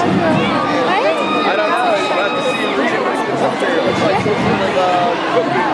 I don't know. You have to see it read it, but. It's like like, uh,